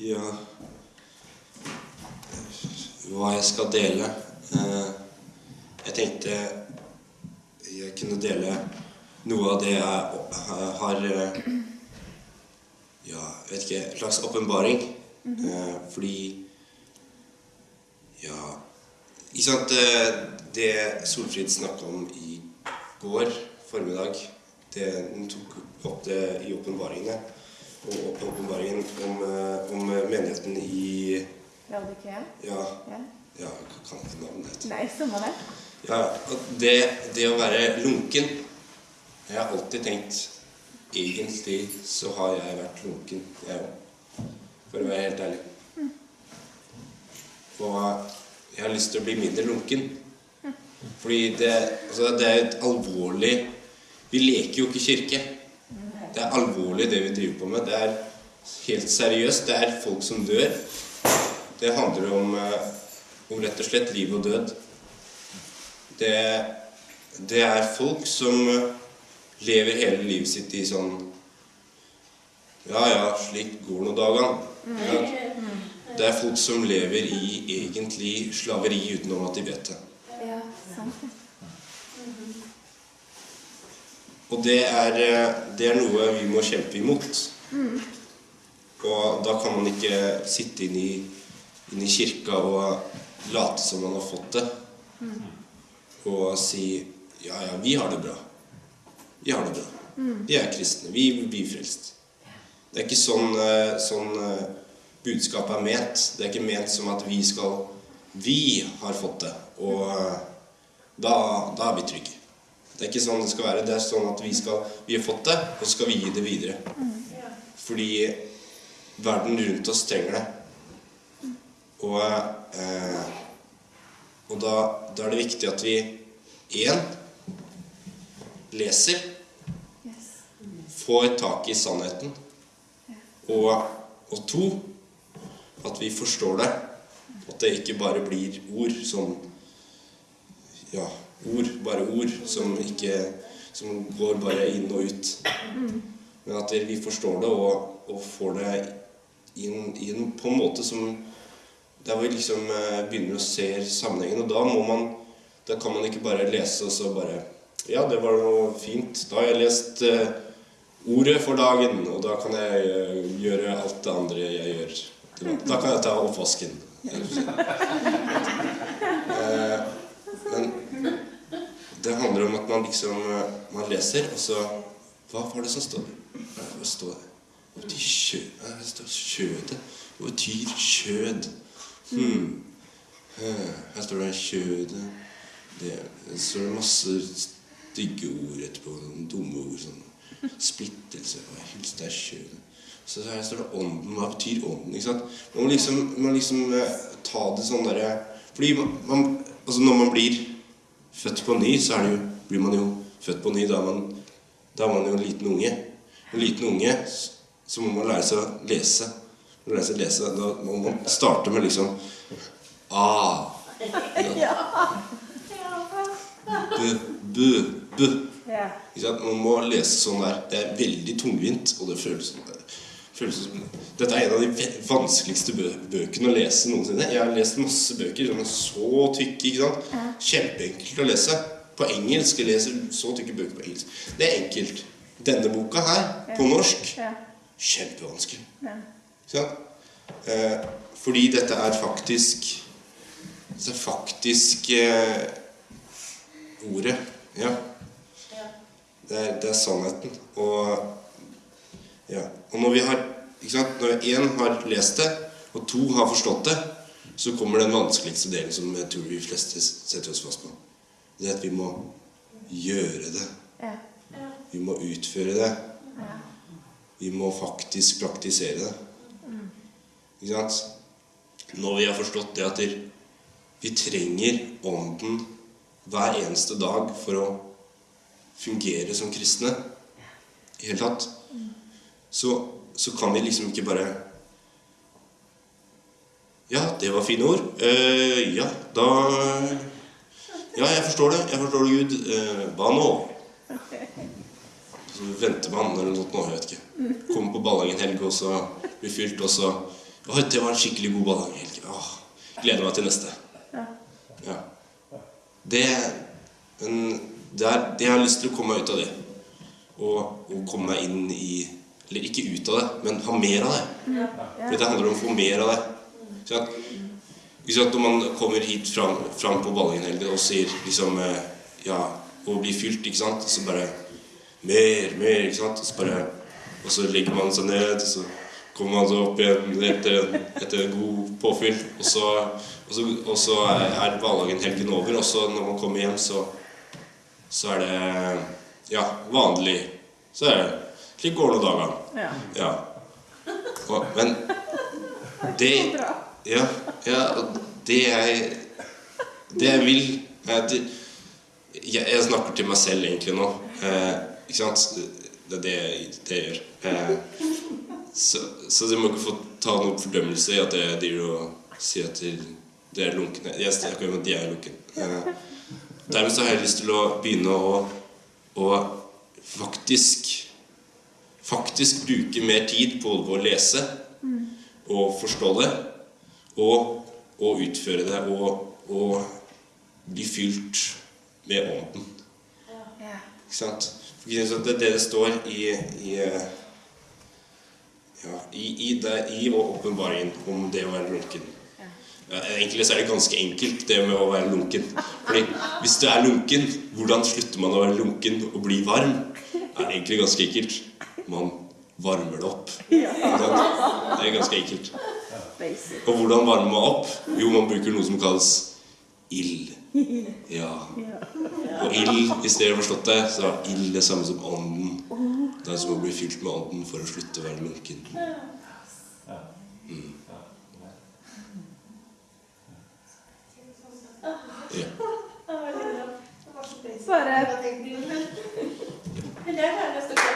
Ja Hva jeg skal dele? Eh, jeg tenkte jeg kunne dele noe av det jeg har eh, Ja, vet ikke En slags åpenbaring. Eh, fordi Ja Ikke sant Det, det Solfrid snakka om i går formiddag, det, hun tok opp det i åpenbaringene. Og åpenbaringen om, eh, om menigheten i Laudikea? Ja, Ja. ja jeg kan ikke navnet. Nei, samme det. Ja, det, det å være lunken Jeg har alltid tenkt Egentlig så har jeg vært lunken, jeg òg. For å være helt ærlig. Og jeg har lyst til å bli mindre lunken. Fordi det, altså det er et alvorlig Vi leker jo ikke kirke. Det er alvorlig det vi driver på med. Det er helt seriøst. Det er folk som dør. Det handler om, eh, om rett og slett liv og død. Det, det er folk som eh, lever hele livet sitt i sånn Ja, ja, slik går nå dagene. Ja. Det er folk som lever i egentlig slaveri utenom at de vet det. Ja, sant det. Og det er, eh, det er noe vi må kjempe imot. Og da kan man ikke sitte inne i, inn i kirka og late som man har fått det. Og si ja, ja, vi har det bra. Vi har det bra. Vi er kristne. Vi blir frelst. Det er ikke sånn, eh, sånn eh, budskapet er ment. Det er ikke ment som at vi skal Vi har fått det, og da, da er vi trygge. Det er ikke sånn det skal være. Det er sånn at vi, skal, vi har fått det, og så skal vi gi det videre. Fordi verden rundt oss trenger det. Og, eh, og da, da er det viktig at vi én leser, får tak i sannheten, og, og to at vi forstår det. At det ikke bare blir ord som Ja, ord. Bare ord som ikke Som går bare inn og ut. Men at vi forstår det og, og får det inn, inn på en måte som Der vi liksom eh, begynner å se sammenhengen. Og da må man Da kan man ikke bare lese og så bare Ja, det var noe fint. Da har jeg lest eh, ordet for dagen, og da kan jeg eh, gjøre alt det andre jeg gjør. Da kan jeg ta oppvasken. Eh, Men det handler om at man liksom eh, Man leser, og så Hva var det som står der? Hva står det? Hva betyr kjø... Det står kjødet. Hva betyr kjød? Hmm. Eh, Her står det kjødet det, Så står det masse stygge ord etterpå. Noen dumme ord. sånn Splittelse. Hva deg kjødet? Så her står det ånden. Hva betyr ånden? ikke sant? Man må liksom, man liksom eh, ta det sånn derre Fordi man, man, altså når man blir født på ny, så det jo, blir man jo født på ny. Da er man, da er man jo en liten unge. En liten unge, så må man lære seg å lese. Lære seg å lese, Da må man starte med liksom A. B, B, B. Ja. Man må lese sånn der. Det er veldig tungvint, og det føles, sånn. Dette er en av de vanskeligste bø bøkene å lese noensinne. Jeg har lest masse bøker som er så tykke. ikke sant? Kjempeenkelt å lese. På engelsk. Jeg leser så tykke bøker på engelsk. Det er enkelt. Denne boka her, på norsk, Ja. kjempevanskelig. Ja. Eh, fordi dette er faktisk Det er faktisk eh, ordet. Ja. Det er, det er sannheten. Og, ja. og når vi har ikke sant? Når én har lest det, og to har forstått det, så kommer den vanskeligste delen som jeg tror vi fleste setter oss fast på. Det er at vi må gjøre det. Ja. Vi må utføre det. Vi må faktisk praktisere det. Ikke sant? Når vi har forstått det at vi trenger Ånden hver eneste dag for å fungere som kristne i hele tatt, så, så kan vi liksom ikke bare Ja, det var fine ord. Uh, ja, da Ja, jeg forstår det. Jeg forstår det, Gud. Hva nå? Så venter man eller noe sånt nå, jeg vet ikke. Kommer på ballang en helg, og så blir fylt, og så Oi, det var en skikkelig god ballonghelg. Åh, gleder meg til neste. Ja. Ja. Det, men det er, det jeg har lyst til å komme meg ut av det. Og, og komme meg inn i Eller ikke ut av det, men ha mer av det. For det handler om å få mer av det. Så at, sant, når man kommer hit fram, fram på Ballingenhelgen og sier liksom eh, Ja, og blir fylt, ikke sant, så bare Mer, mer, ikke sant. Og så bare Og så legger man seg ned, og så kommer man så opp igjen etter, etter en god påfyll. Og så, og så, og så er, hverdagen over, og så når man kommer hjem, så så er det ja, vanlig Så er det slik går nå dagene. Ja. Ja. Og, men det Ja, ja det jeg Det jeg vil jeg, jeg snakker til meg selv egentlig nå. Eh, ikke sant? Det er det, det jeg gjør. Eh, så, så du må ikke få ta noen fordømmelse i at jeg driver og sier at det er lunkne. Jeg snakker om at de er lunken. Eh, dermed så har jeg lyst til å begynne å, å faktisk faktisk bruke mer tid på å lese og forstå det, og, og utføre det, og, og bli fylt med ånden. Ja. Ikke sant? For Det er det det står i i, ja, i, i, det, i åpenbaringen om det å være lunken. Ja, egentlig så er det ganske enkelt, det med å være lunken. Fordi hvis du er lunken, hvordan slutter man å være lunken og bli varm? Det er egentlig ganske enkelt. Man varmer det opp. Det er ganske enkelt. Og hvordan varmer man opp? Jo, man bruker noe som kalles ild. Ja. Og ild, hvis dere har forstått det, så er ild det samme som ånden. Det er som å bli fylt med ånden for å slutte å være lunken. Mm. Ja. Bare Ja.